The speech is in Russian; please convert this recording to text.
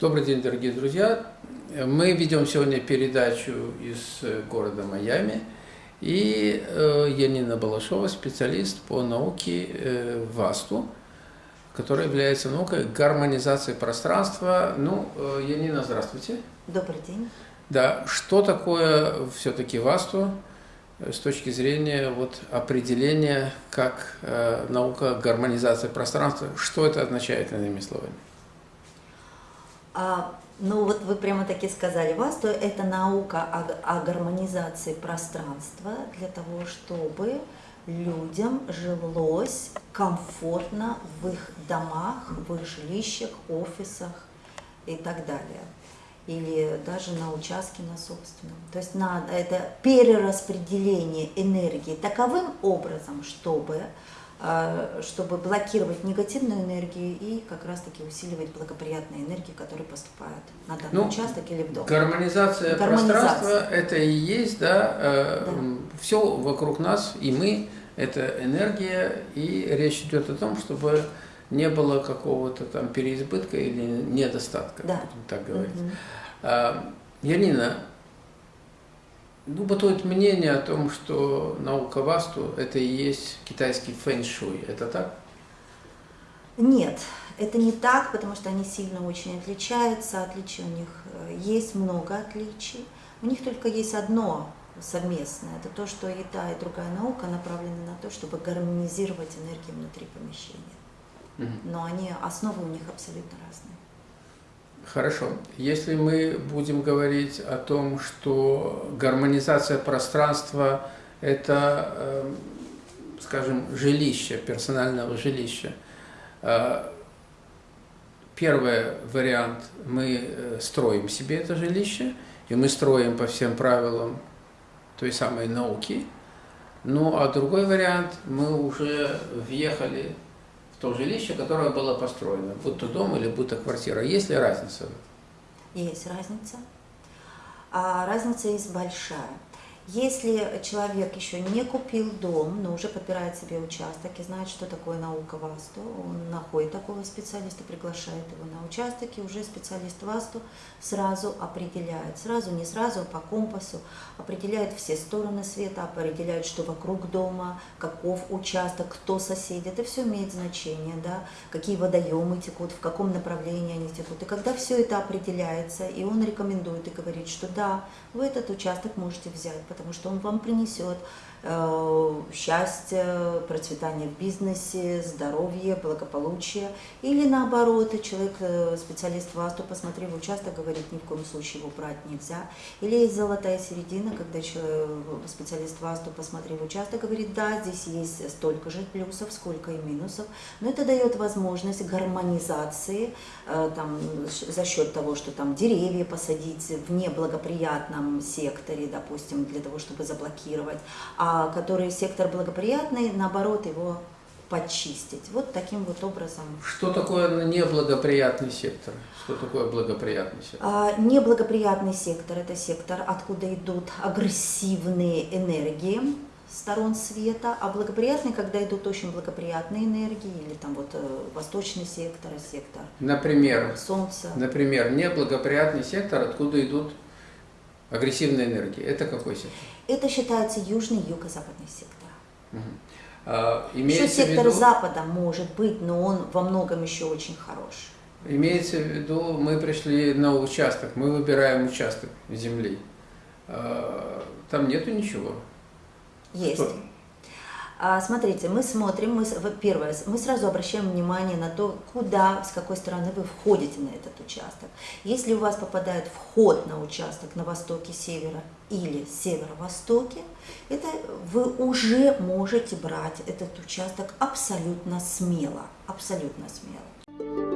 Добрый день, дорогие друзья. Мы ведем сегодня передачу из города Майами. И э, Янина Балашова, специалист по науке э, ВАСТу, которая является наукой гармонизации пространства. Ну, э, Янина, здравствуйте. Добрый день. Да, что такое все-таки ВАСТу с точки зрения вот, определения как э, наука гармонизации пространства? Что это означает, иными словами? А, ну вот вы прямо таки сказали, вас, то это наука о, о гармонизации пространства для того, чтобы людям жилось комфортно в их домах, в их жилищах, офисах и так далее. Или даже на участке на собственном. То есть надо это перераспределение энергии таковым образом, чтобы чтобы блокировать негативную энергию и как раз-таки усиливать благоприятные энергии, которые поступают на данный ну, участок или в дом. Гармонизация, гармонизация пространства – это и есть, да, э, да, все вокруг нас, и мы – это энергия, и речь идет о том, чтобы не было какого-то там переизбытка или недостатка, да. будем так говорить. Угу. Янина, ну, бытует мнение о том, что наука Васту – это и есть китайский фэн-шуй. Это так? Нет, это не так, потому что они сильно очень отличаются. Отличий у них э, есть много отличий. У них только есть одно совместное. Это то, что и та, и другая наука направлены на то, чтобы гармонизировать энергию внутри помещения. Но они, основы у них абсолютно разные. Хорошо. Если мы будем говорить о том, что гармонизация пространства – это, э, скажем, жилище, персонального жилища, э, первый вариант – мы э, строим себе это жилище, и мы строим по всем правилам той самой науки. Ну, а другой вариант – мы уже въехали то жилище, которое было построено, будь то дом или будь то квартира. Есть ли разница? Есть разница. А разница есть большая. Если человек еще не купил дом, но уже подбирает себе участок и знает, что такое наука ВАСТу, он находит такого специалиста, приглашает его на участок, и уже специалист ВАСТу сразу определяет, сразу, не сразу, а по компасу, определяет все стороны света, определяет, что вокруг дома, каков участок, кто соседи, это все имеет значение, да, какие водоемы текут, в каком направлении они текут. И когда все это определяется, и он рекомендует и говорит, что да, вы этот участок можете взять, потому что он вам принесет Э, счастье, процветание в бизнесе, здоровье, благополучие. Или наоборот, человек, э, специалист ВАСТу, посмотрев участок, говорит, ни в коем случае его брать нельзя. Или есть золотая середина, когда человек, специалист ВАСТу, посмотрев участок, говорит, да, здесь есть столько же плюсов, сколько и минусов. Но это дает возможность гармонизации э, там, за счет того, что там деревья посадить в неблагоприятном секторе, допустим, для того, чтобы заблокировать. А который сектор благоприятный, наоборот, его почистить. Вот таким вот образом. Что такое неблагоприятный сектор? Что такое благоприятный сектор? А, неблагоприятный сектор – это сектор, откуда идут агрессивные энергии сторон света, а благоприятный, когда идут очень благоприятные энергии, или там вот э, восточный сектор, сектор Например, Солнца. Например, неблагоприятный сектор, откуда идут агрессивные энергии. Это какой сектор? Это считается южный юго-западный сектор. Угу. А, еще сектор виду... запада может быть, но он во многом еще очень хорош. Имеется в виду, мы пришли на участок, мы выбираем участок земли. А, там нету ничего. Есть. Что? А, смотрите, мы смотрим, мы, первое, мы сразу обращаем внимание на то, куда, с какой стороны вы входите на этот участок. Если у вас попадает вход на участок на востоке, севера или северо-востоке, это вы уже можете брать этот участок абсолютно смело, абсолютно смело.